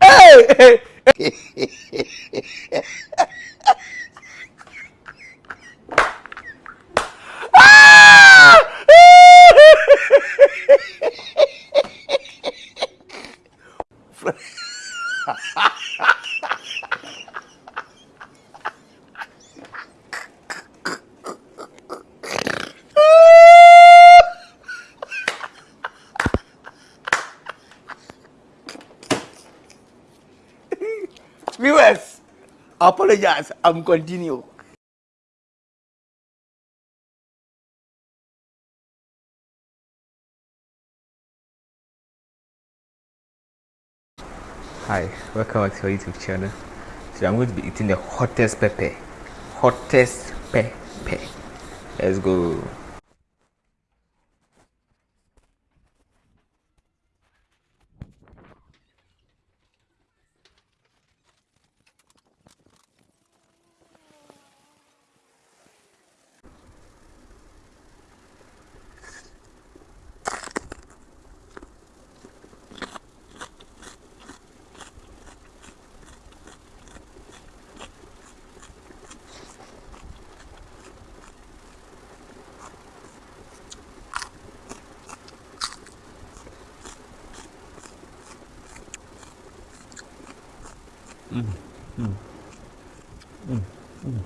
hey, Viewers, apologize. I'm continue. Hi, welcome back to our YouTube channel. So I'm going to be eating the hottest pepper. Hottest pepper. Let's go. 嗯嗯嗯嗯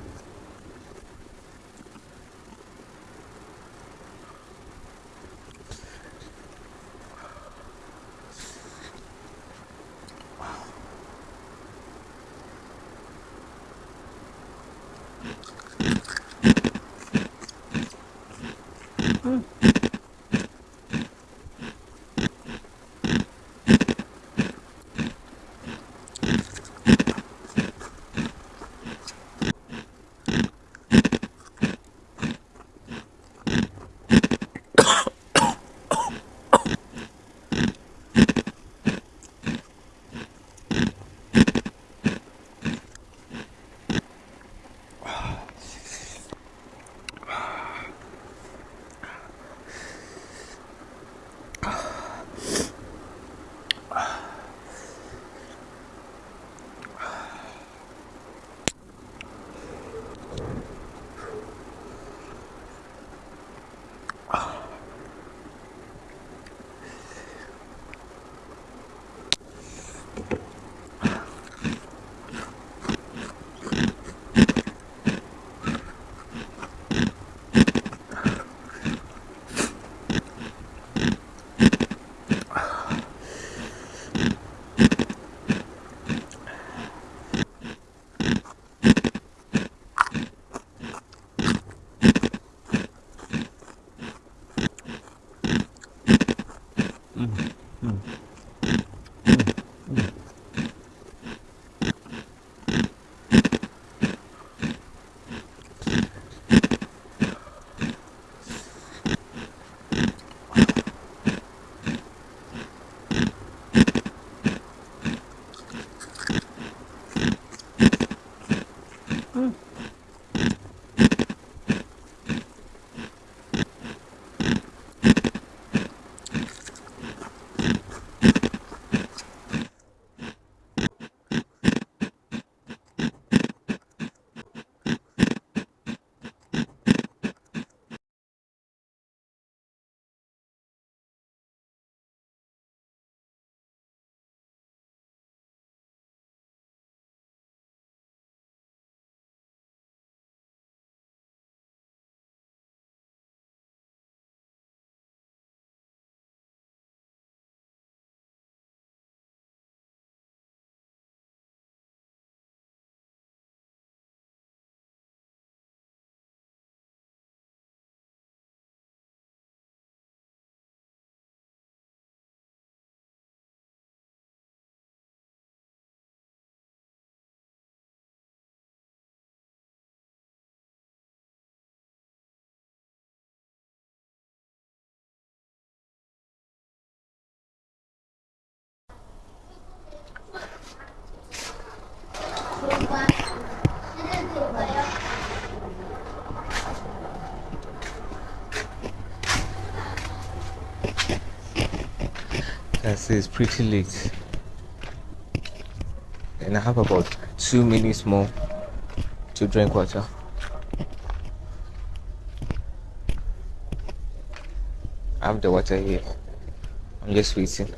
can see it's pretty late. And I have about two minutes more to drink water. I have the water here. I'm just waiting.